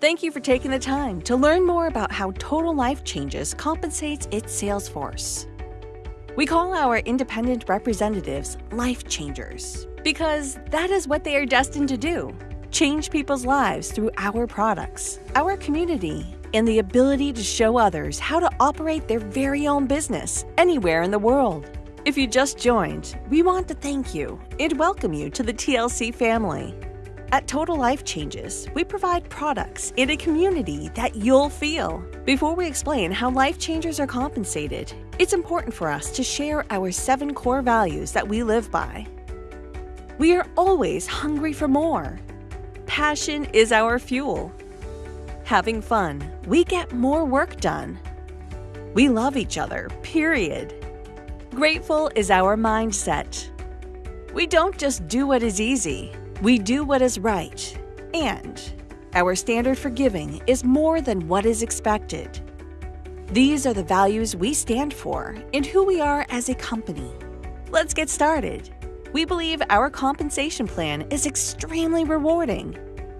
Thank you for taking the time to learn more about how Total Life Changes compensates its sales force. We call our independent representatives life changers because that is what they are destined to do change people's lives through our products, our community, and the ability to show others how to operate their very own business anywhere in the world. If you just joined, we want to thank you and welcome you to the TLC family. At Total Life Changes, we provide products in a community that you'll feel. Before we explain how life changers are compensated, it's important for us to share our seven core values that we live by. We are always hungry for more. Passion is our fuel. Having fun, we get more work done. We love each other, period. Grateful is our mindset. We don't just do what is easy, we do what is right. And our standard for giving is more than what is expected. These are the values we stand for and who we are as a company. Let's get started. We believe our compensation plan is extremely rewarding.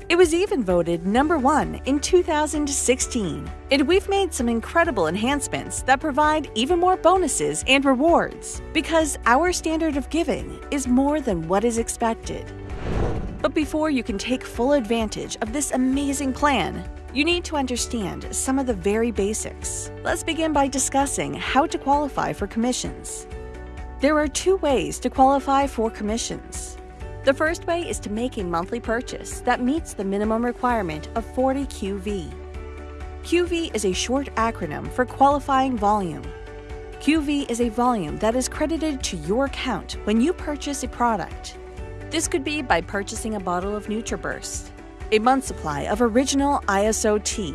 It was even voted number one in 2016, and we've made some incredible enhancements that provide even more bonuses and rewards because our standard of giving is more than what is expected. But before you can take full advantage of this amazing plan, you need to understand some of the very basics. Let's begin by discussing how to qualify for commissions. There are two ways to qualify for commissions. The first way is to make a monthly purchase that meets the minimum requirement of 40 QV. QV is a short acronym for qualifying volume. QV is a volume that is credited to your account when you purchase a product. This could be by purchasing a bottle of NutriBurst, a month supply of original Iaso tea,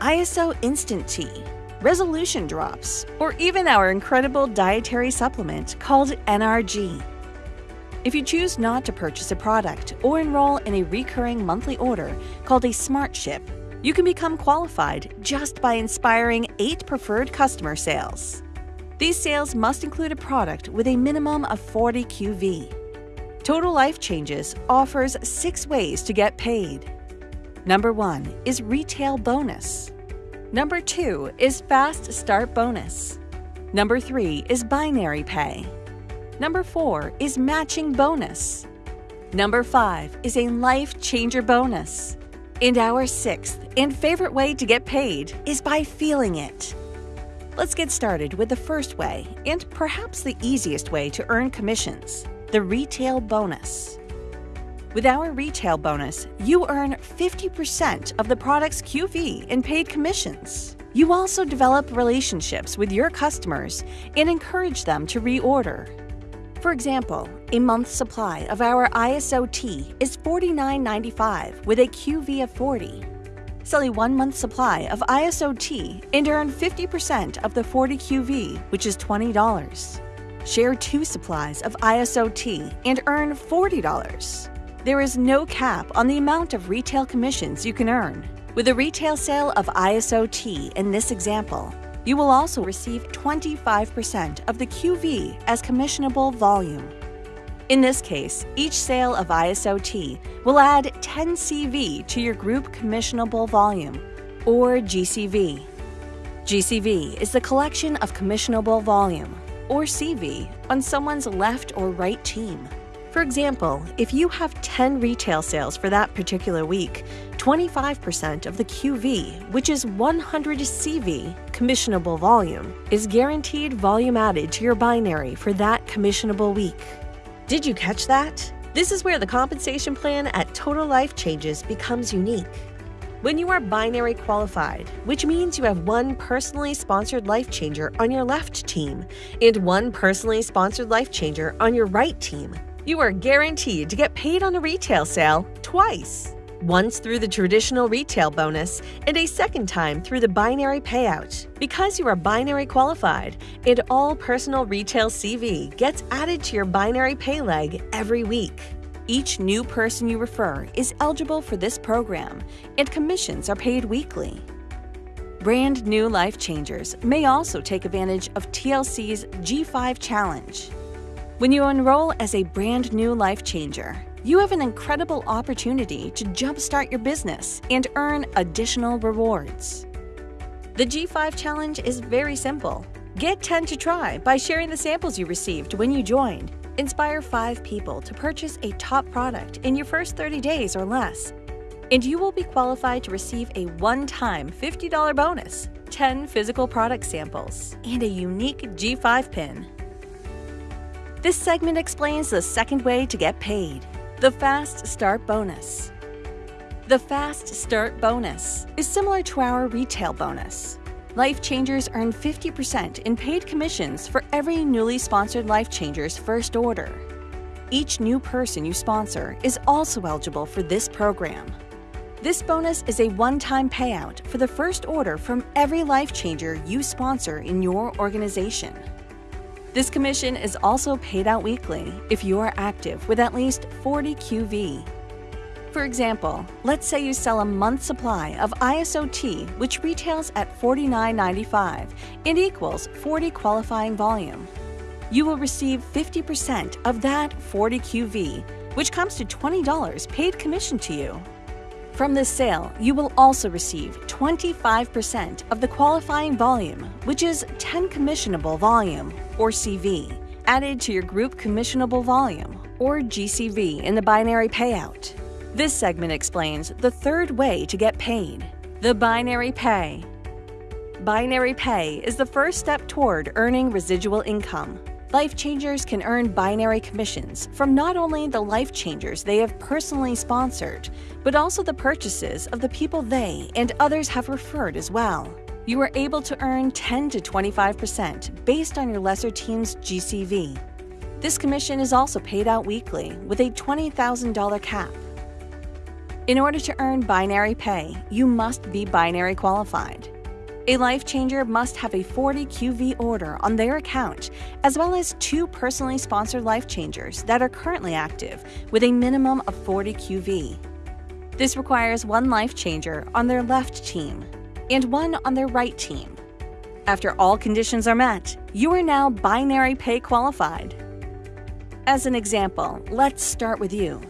Iaso instant tea, resolution drops, or even our incredible dietary supplement called NRG. If you choose not to purchase a product or enroll in a recurring monthly order called a Smart Ship, you can become qualified just by inspiring eight preferred customer sales. These sales must include a product with a minimum of 40 QV. Total Life Changes offers six ways to get paid. Number one is Retail Bonus. Number two is Fast Start Bonus. Number three is Binary Pay. Number four is matching bonus. Number five is a life changer bonus. And our sixth and favorite way to get paid is by feeling it. Let's get started with the first way and perhaps the easiest way to earn commissions the retail bonus. With our retail bonus, you earn 50% of the product's QV in paid commissions. You also develop relationships with your customers and encourage them to reorder. For example, a month's supply of our Iaso tea is $49.95 with a QV of 40. Sell a one month supply of Iaso tea and earn 50% of the 40 QV, which is $20. Share two supplies of Iaso Tea and earn $40. There is no cap on the amount of retail commissions you can earn. With a retail sale of Iaso Tea in this example, you will also receive 25% of the QV as commissionable volume. In this case, each sale of Iaso Tea will add 10 CV to your group commissionable volume, or GCV. GCV is the collection of commissionable volume, or CV, on someone's left or right team. For example, if you have 10 retail sales for that particular week, 25% of the QV, which is 100 CV, commissionable volume, is guaranteed volume added to your binary for that commissionable week. Did you catch that? This is where the compensation plan at Total Life Changes becomes unique. When you are binary qualified, which means you have one personally sponsored life changer on your left team and one personally sponsored life changer on your right team, you are guaranteed to get paid on a retail sale twice. Once through the traditional retail bonus and a second time through the binary payout. Because you are binary qualified and all personal retail CV gets added to your binary pay leg every week. Each new person you refer is eligible for this program, and commissions are paid weekly. Brand new life changers may also take advantage of TLC's G5 Challenge. When you enroll as a brand new life changer, you have an incredible opportunity to jumpstart your business and earn additional rewards. The G5 Challenge is very simple. Get 10 to try by sharing the samples you received when you joined. Inspire 5 people to purchase a top product in your first 30 days or less. And you will be qualified to receive a one-time $50 bonus, 10 physical product samples, and a unique G5 pin. This segment explains the second way to get paid, the Fast Start Bonus. The Fast Start Bonus is similar to our retail bonus. Life Changers earn 50% in paid commissions for every newly sponsored Life Changers first order. Each new person you sponsor is also eligible for this program. This bonus is a one-time payout for the first order from every Life Changer you sponsor in your organization. This commission is also paid out weekly if you are active with at least 40 QV for example, let's say you sell a month's supply of Iaso Tea, which retails at $49.95 and equals 40 qualifying volume. You will receive 50% of that 40 QV, which comes to $20 paid commission to you. From this sale, you will also receive 25% of the qualifying volume, which is 10 commissionable volume, or CV, added to your group commissionable volume, or GCV, in the binary payout. This segment explains the third way to get paid, the binary pay. Binary pay is the first step toward earning residual income. Life Changers can earn binary commissions from not only the Life Changers they have personally sponsored, but also the purchases of the people they and others have referred as well. You are able to earn 10 to 25% based on your lesser team's GCV. This commission is also paid out weekly with a $20,000 cap. In order to earn binary pay, you must be binary qualified. A life changer must have a 40 QV order on their account, as well as two personally sponsored life changers that are currently active with a minimum of 40 QV. This requires one life changer on their left team and one on their right team. After all conditions are met, you are now binary pay qualified. As an example, let's start with you.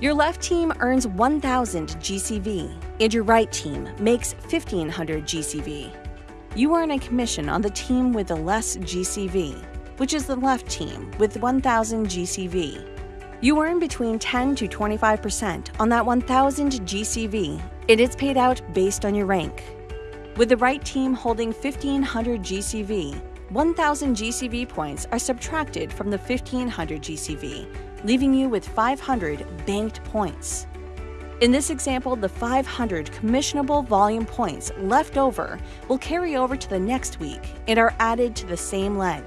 Your left team earns 1,000 GCV, and your right team makes 1,500 GCV. You earn a commission on the team with the less GCV, which is the left team with 1,000 GCV. You earn between 10 to 25% on that 1,000 GCV, and it's paid out based on your rank. With the right team holding 1,500 GCV, 1,000 GCV points are subtracted from the 1,500 GCV, leaving you with 500 banked points. In this example, the 500 commissionable volume points left over will carry over to the next week and are added to the same leg.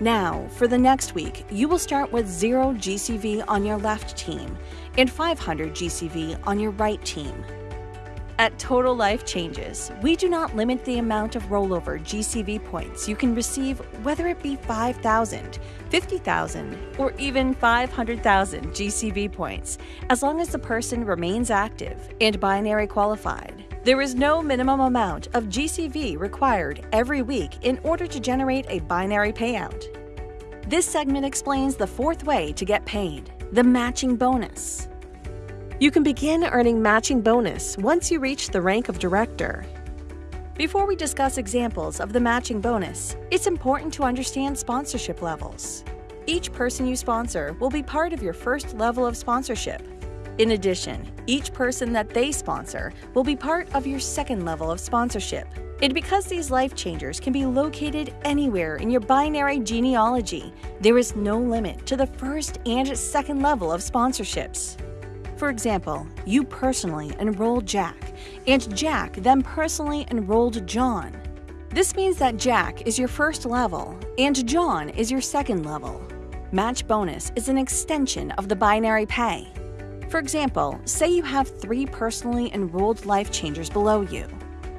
Now, for the next week, you will start with 0 GCV on your left team and 500 GCV on your right team. At Total Life Changes, we do not limit the amount of rollover GCV points you can receive, whether it be 5,000, 50,000, or even 500,000 GCV points, as long as the person remains active and binary qualified. There is no minimum amount of GCV required every week in order to generate a binary payout. This segment explains the fourth way to get paid, the matching bonus. You can begin earning matching bonus once you reach the rank of director. Before we discuss examples of the matching bonus, it's important to understand sponsorship levels. Each person you sponsor will be part of your first level of sponsorship. In addition, each person that they sponsor will be part of your second level of sponsorship. And because these life changers can be located anywhere in your binary genealogy, there is no limit to the first and second level of sponsorships. For example, you personally enrolled Jack, and Jack then personally enrolled John. This means that Jack is your first level, and John is your second level. Match bonus is an extension of the binary pay. For example, say you have three personally enrolled life changers below you.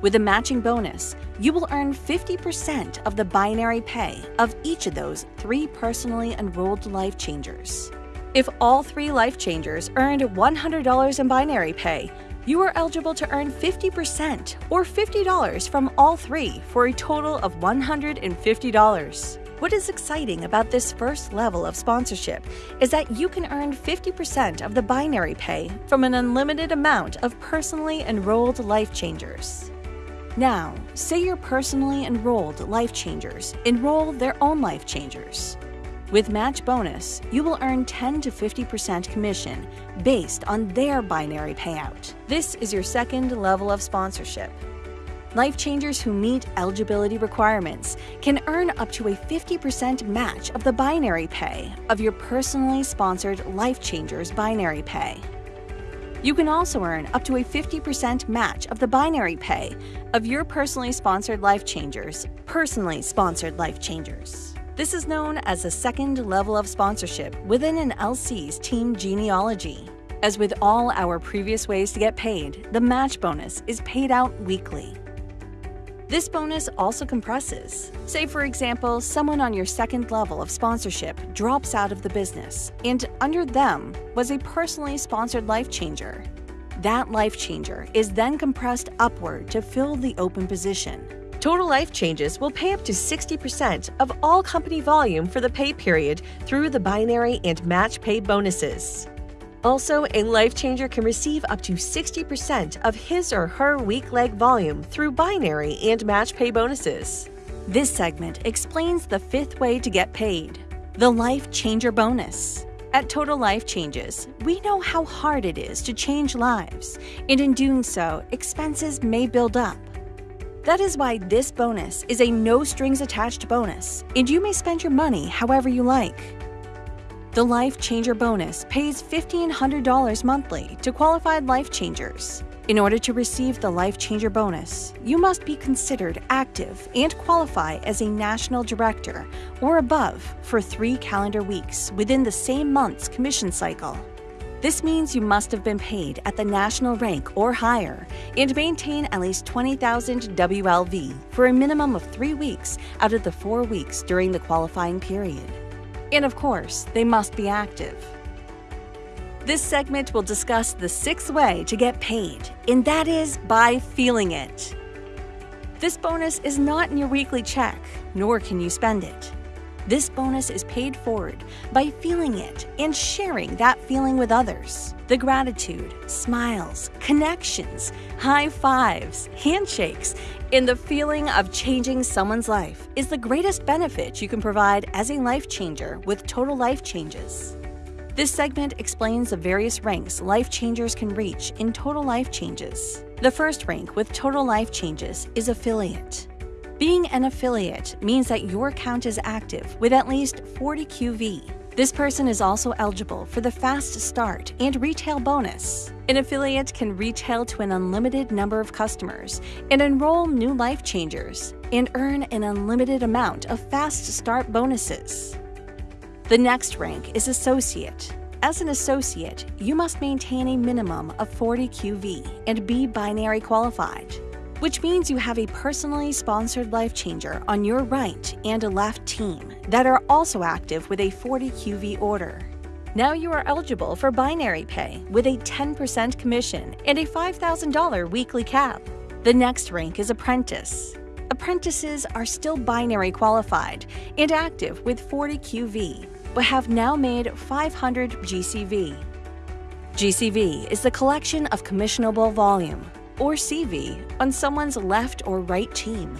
With a matching bonus, you will earn 50% of the binary pay of each of those three personally enrolled life changers. If all three life changers earned $100 in binary pay, you are eligible to earn 50% or $50 from all three for a total of $150. What is exciting about this first level of sponsorship is that you can earn 50% of the binary pay from an unlimited amount of personally enrolled life changers. Now, say your personally enrolled life changers enroll their own life changers. With Match Bonus, you will earn 10 to 50% commission based on their binary payout. This is your second level of sponsorship. Life Changers who meet eligibility requirements can earn up to a 50% match of the binary pay of your personally sponsored Life Changers binary pay. You can also earn up to a 50% match of the binary pay of your personally sponsored Life Changers, personally sponsored Life Changers. This is known as a second level of sponsorship within an LC's team genealogy. As with all our previous ways to get paid, the match bonus is paid out weekly. This bonus also compresses. Say, for example, someone on your second level of sponsorship drops out of the business, and under them was a personally sponsored life changer. That life changer is then compressed upward to fill the open position. Total Life Changes will pay up to 60% of all company volume for the pay period through the binary and match pay bonuses. Also, a life changer can receive up to 60% of his or her weak leg volume through binary and match pay bonuses. This segment explains the fifth way to get paid the Life Changer Bonus. At Total Life Changes, we know how hard it is to change lives, and in doing so, expenses may build up. That is why this bonus is a no strings attached bonus, and you may spend your money however you like. The Life Changer bonus pays $1,500 monthly to qualified life changers. In order to receive the Life Changer bonus, you must be considered active and qualify as a national director or above for three calendar weeks within the same month's commission cycle. This means you must have been paid at the national rank or higher and maintain at least 20,000 WLV for a minimum of three weeks out of the four weeks during the qualifying period. And of course, they must be active. This segment will discuss the sixth way to get paid, and that is by feeling it. This bonus is not in your weekly check, nor can you spend it. This bonus is paid forward by feeling it and sharing that feeling with others. The gratitude, smiles, connections, high fives, handshakes, and the feeling of changing someone's life is the greatest benefit you can provide as a life changer with Total Life Changes. This segment explains the various ranks life changers can reach in Total Life Changes. The first rank with Total Life Changes is affiliate. Being an affiliate means that your account is active with at least 40 QV. This person is also eligible for the Fast Start and Retail bonus. An affiliate can retail to an unlimited number of customers and enroll new life changers and earn an unlimited amount of Fast Start bonuses. The next rank is Associate. As an associate, you must maintain a minimum of 40 QV and be binary qualified which means you have a personally sponsored life changer on your right and a left team that are also active with a 40 QV order. Now you are eligible for binary pay with a 10% commission and a $5,000 weekly cap. The next rank is apprentice. Apprentices are still binary qualified and active with 40 QV, but have now made 500 GCV. GCV is the collection of commissionable volume, or CV on someone's left or right team.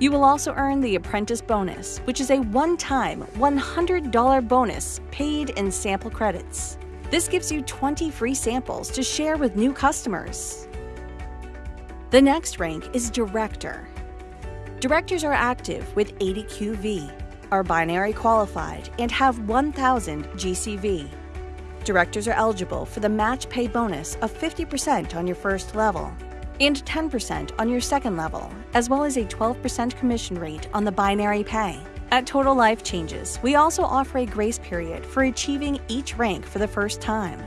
You will also earn the Apprentice Bonus, which is a one time $100 bonus paid in sample credits. This gives you 20 free samples to share with new customers. The next rank is Director. Directors are active with 80 QV, are binary qualified, and have 1,000 GCV. Directors are eligible for the match pay bonus of 50% on your first level and 10% on your second level, as well as a 12% commission rate on the binary pay. At Total Life Changes, we also offer a grace period for achieving each rank for the first time.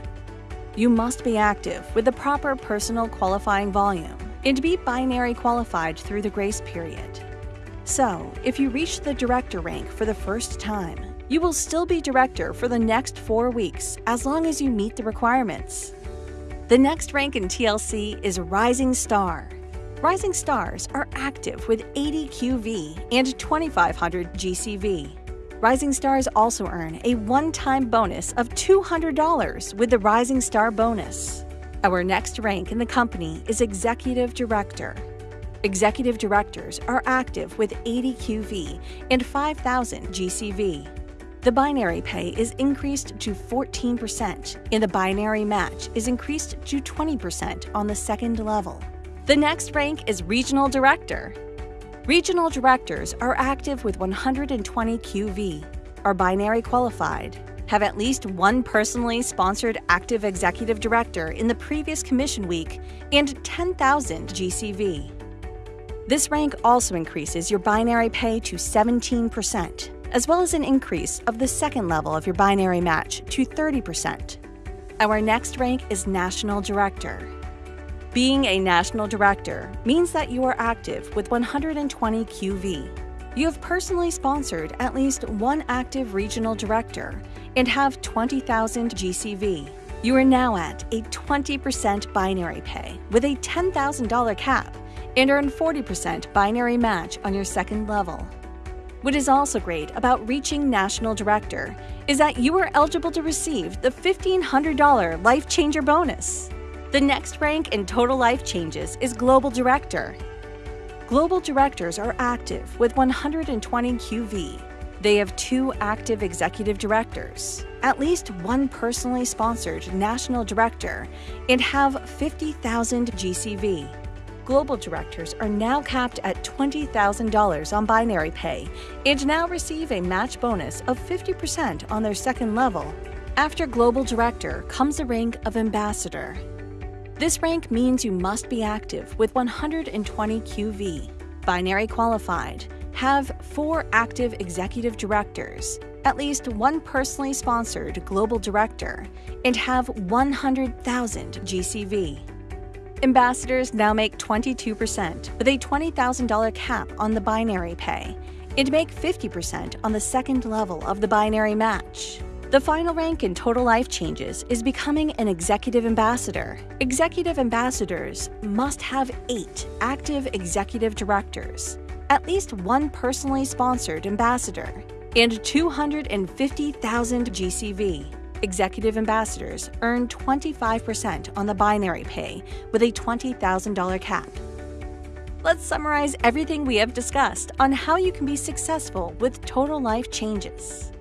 You must be active with the proper personal qualifying volume and be binary qualified through the grace period. So, if you reach the director rank for the first time, you will still be director for the next four weeks as long as you meet the requirements. The next rank in TLC is Rising Star. Rising Stars are active with 80 QV and 2500 GCV. Rising Stars also earn a one time bonus of $200 with the Rising Star bonus. Our next rank in the company is Executive Director. Executive Directors are active with 80 QV and 5000 GCV. The binary pay is increased to 14%, and the binary match is increased to 20% on the second level. The next rank is Regional Director. Regional Directors are active with 120 QV, are binary qualified, have at least one personally sponsored active executive director in the previous commission week, and 10,000 GCV. This rank also increases your binary pay to 17%, as well as an increase of the second level of your binary match to 30%. Our next rank is National Director. Being a national director means that you are active with 120 QV. You have personally sponsored at least one active regional director and have 20,000 GCV. You are now at a 20% binary pay with a $10,000 cap and earn 40% binary match on your second level. What is also great about reaching National Director is that you are eligible to receive the $1,500 Life Changer bonus. The next rank in total life changes is Global Director. Global Directors are active with 120 QV. They have two active executive directors, at least one personally sponsored national director, and have 50,000 GCV. Global directors are now capped at $20,000 on binary pay and now receive a match bonus of 50% on their second level. After Global Director comes the rank of Ambassador. This rank means you must be active with 120 QV, binary qualified, have four active executive directors, at least one personally sponsored global director, and have 100,000 GCV. Ambassadors now make 22% with a $20,000 cap on the binary pay and make 50% on the second level of the binary match. The final rank in total life changes is becoming an executive ambassador. Executive ambassadors must have eight active executive directors, at least one personally sponsored ambassador, and 250,000 GCV. Executive ambassadors earn 25% on the binary pay with a $20,000 cap. Let's summarize everything we have discussed on how you can be successful with total life changes.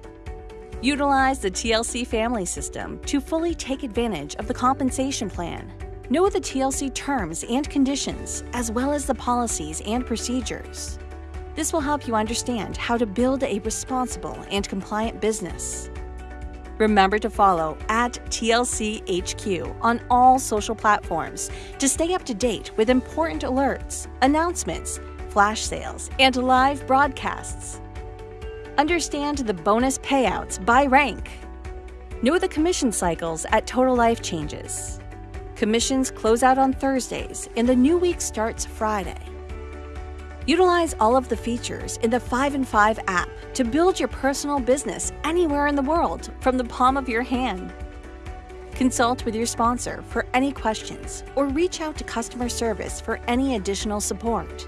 Utilize the TLC family system to fully take advantage of the compensation plan. Know the TLC terms and conditions, as well as the policies and procedures. This will help you understand how to build a responsible and compliant business. Remember to follow at TLCHQ on all social platforms to stay up to date with important alerts, announcements, flash sales, and live broadcasts. Understand the bonus payouts by rank. Know the commission cycles at Total Life Changes. Commissions close out on Thursdays and the new week starts Friday. Utilize all of the features in the 5 and 5 app to build your personal business anywhere in the world from the palm of your hand. Consult with your sponsor for any questions or reach out to customer service for any additional support.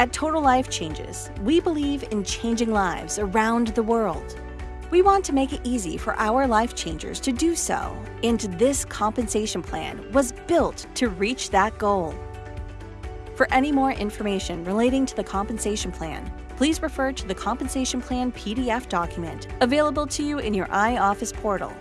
At Total Life Changes, we believe in changing lives around the world. We want to make it easy for our life changers to do so, and this compensation plan was built to reach that goal. For any more information relating to the compensation plan, please refer to the compensation plan PDF document available to you in your iOffice portal